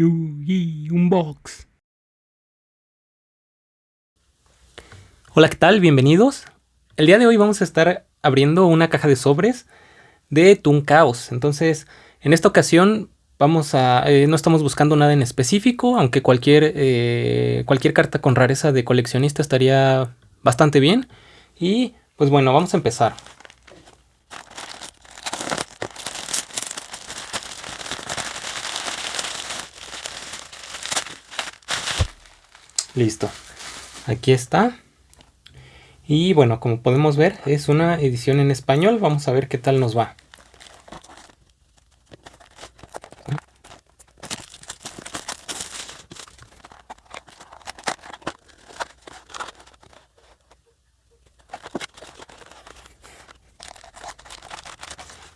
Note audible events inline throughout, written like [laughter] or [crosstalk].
Yugi Unbox. Hola, ¿qué tal? Bienvenidos. El día de hoy vamos a estar abriendo una caja de sobres de Toon Chaos. Entonces, en esta ocasión vamos a... Eh, no estamos buscando nada en específico, aunque cualquier, eh, cualquier carta con rareza de coleccionista estaría bastante bien. Y pues bueno, vamos a empezar. Listo. Aquí está. Y bueno, como podemos ver, es una edición en español. Vamos a ver qué tal nos va.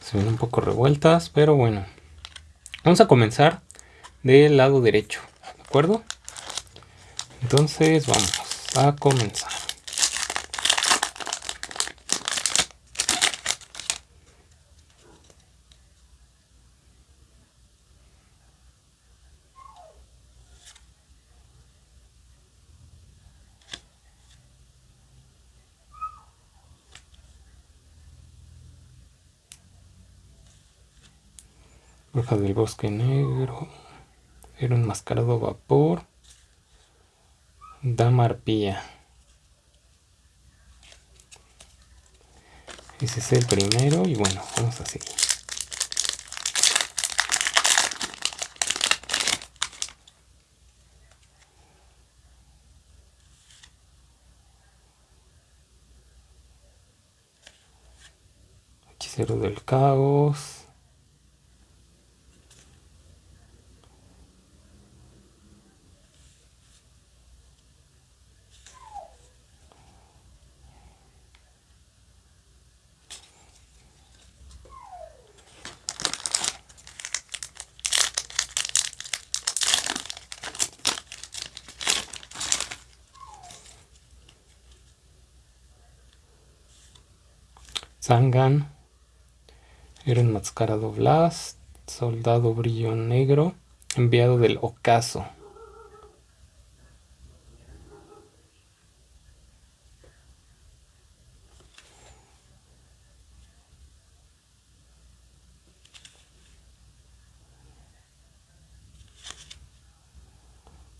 Se ven un poco revueltas, pero bueno. Vamos a comenzar del lado derecho, ¿de acuerdo? Entonces vamos a comenzar. Bruja del bosque negro. Era un mascarado vapor. Dama arpía. Ese es el primero y bueno, vamos a seguir. Hechicero del caos. Zangan, era enmascarado Blast, soldado brillo negro, enviado del ocaso.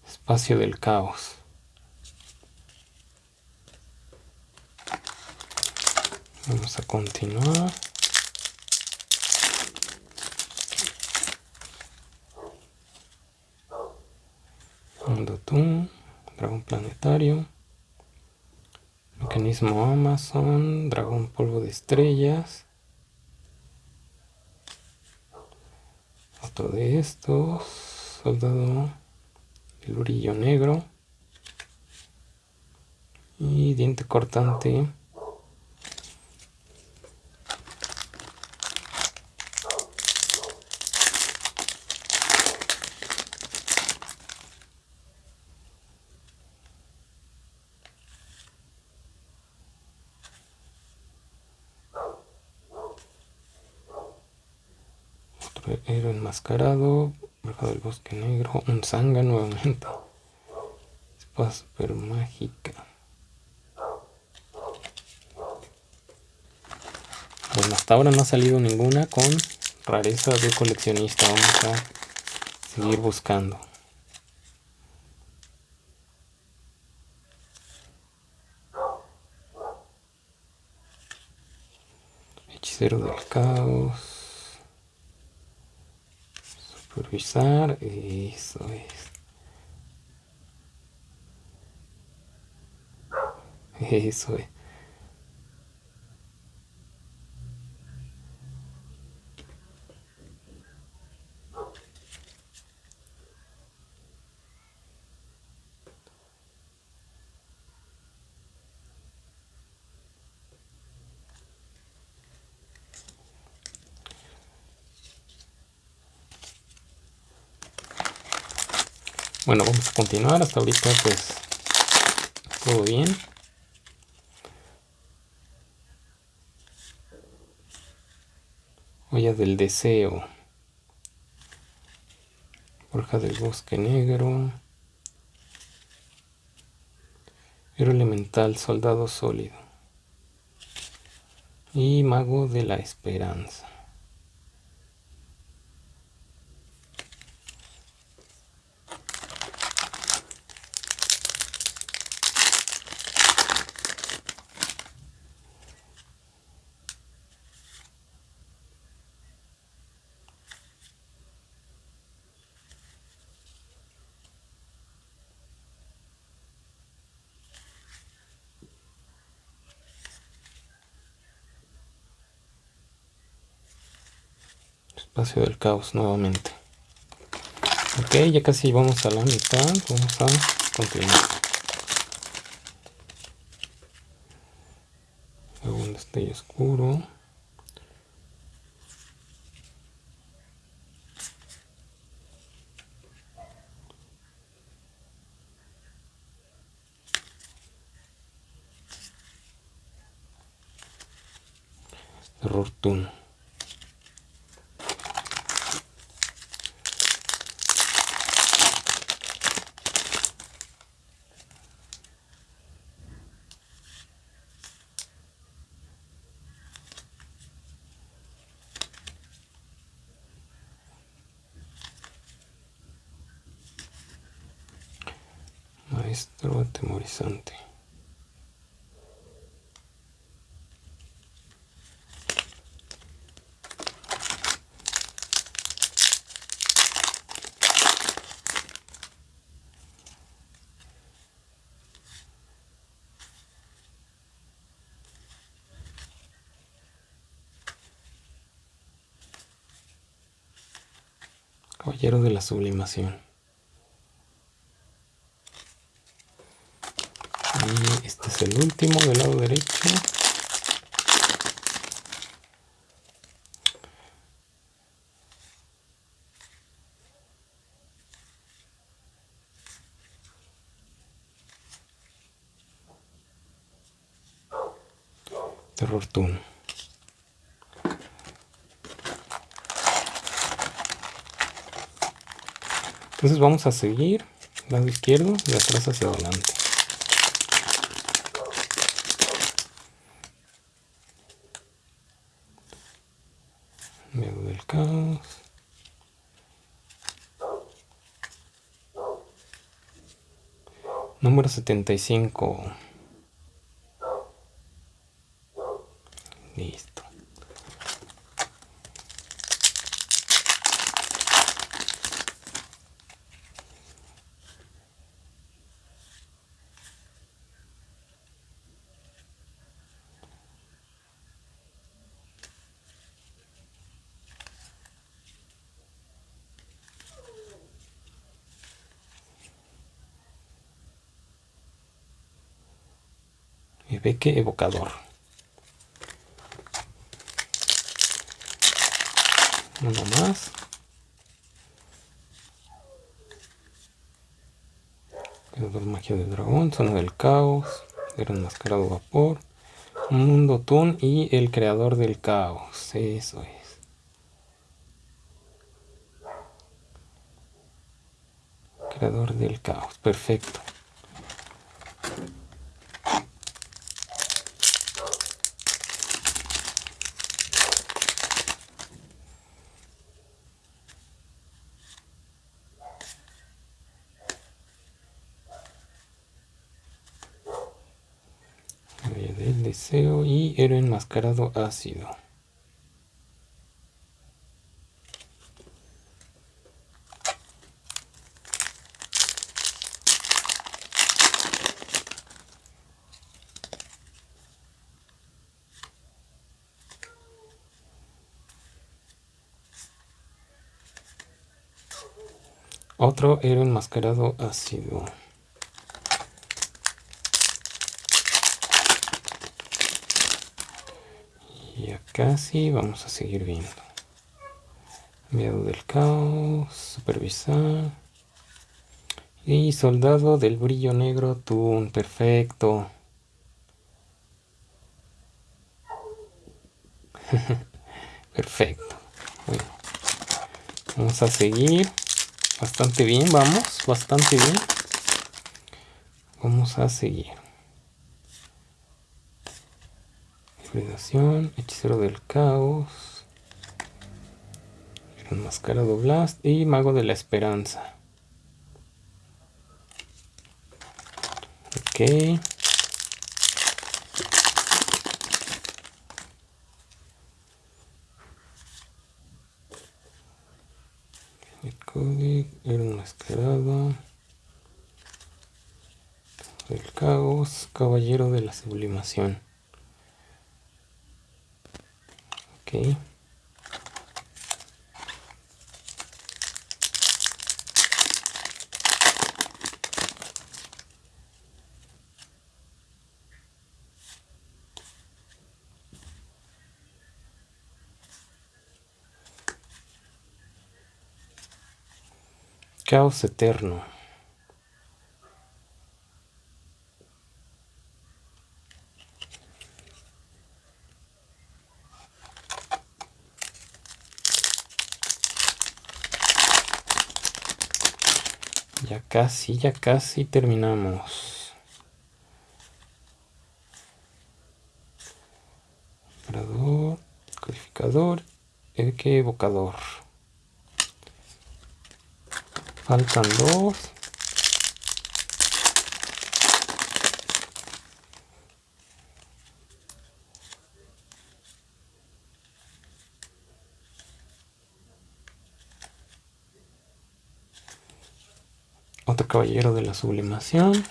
Espacio del caos. Vamos a continuar. Mundo Toon, Dragón Planetario, Mecanismo Amazon, Dragón Polvo de Estrellas. Otro de estos, Soldado el Brillo Negro y Diente Cortante. Héroe enmascarado, bruja del bosque negro, un sanga nuevamente. Espada super mágica. Bueno, hasta ahora no ha salido ninguna con rareza de coleccionista. Vamos a seguir buscando. Hechicero del caos. Supervisar, eso es. Eso es. Bueno, vamos a continuar. Hasta ahorita pues todo bien. Olla del deseo. Forja del bosque negro. Héroe elemental, soldado sólido. Y mago de la esperanza. Espacio del caos nuevamente. Ok ya casi vamos a la mitad. Vamos a continuar. Un destello oscuro Terror Toon. Maestro atemorizante. Caballero de la Sublimación. Y este es el último del lado derecho. Terror Toon. Entonces vamos a seguir lado izquierdo de atrás hacia adelante. Miedo del caos. Número 75. Listo. Beque evocador. Uno más. Creador magia de dragón, zona del caos, era enmascarado vapor, mundo tun y el creador del caos. Eso es. Creador del caos, perfecto. Del deseo y héroe enmascarado ácido. Otro héroe enmascarado ácido. Casi vamos a seguir viendo. Enviado del caos supervisar y soldado del brillo negro tun perfecto. [laughs] Perfecto. Vamos a seguir. Bastante bien, vamos, bastante bien. Vamos a seguir. Hechicero del caos. Enmascarado Blast y Mago de la Esperanza. Ok. El era enmascarado. El caos, caballero de la sublimación. Ok. Caos eterno. Ya casi, ya casi terminamos. codificador, el que evocador. Faltan dos. Caballero de la sublimación.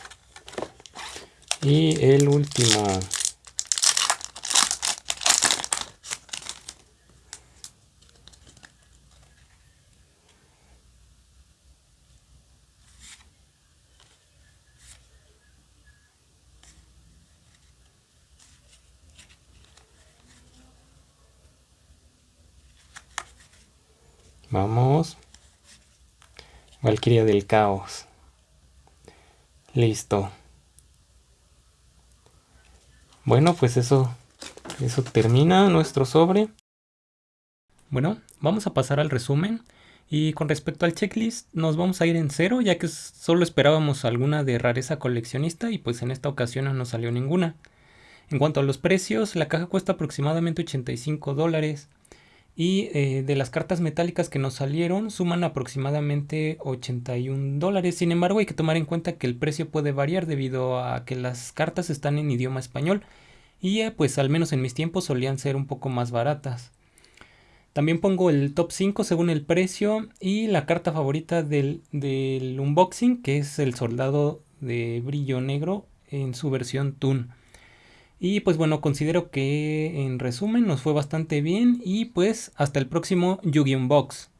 Y el último. Vamos. Valquiria del caos. Listo. Bueno, pues eso, eso termina nuestro sobre. Bueno, vamos a pasar al resumen. Y con respecto al checklist, nos vamos a ir en cero, ya que solo esperábamos alguna de rareza coleccionista y pues en esta ocasión no salió ninguna. En cuanto a los precios, la caja cuesta aproximadamente 85 dólares y eh, de las cartas metálicas que nos salieron suman aproximadamente 81 dólares. Sin embargo hay que tomar en cuenta que el precio puede variar debido a que las cartas están en idioma español y eh, pues al menos en mis tiempos solían ser un poco más baratas. También pongo el top 5 según el precio y la carta favorita del, unboxing que es el soldado de brillo negro en su versión Toon. Y pues bueno, considero que en resumen nos fue bastante bien y pues hasta el próximo Yu-Gi-Oh! Box.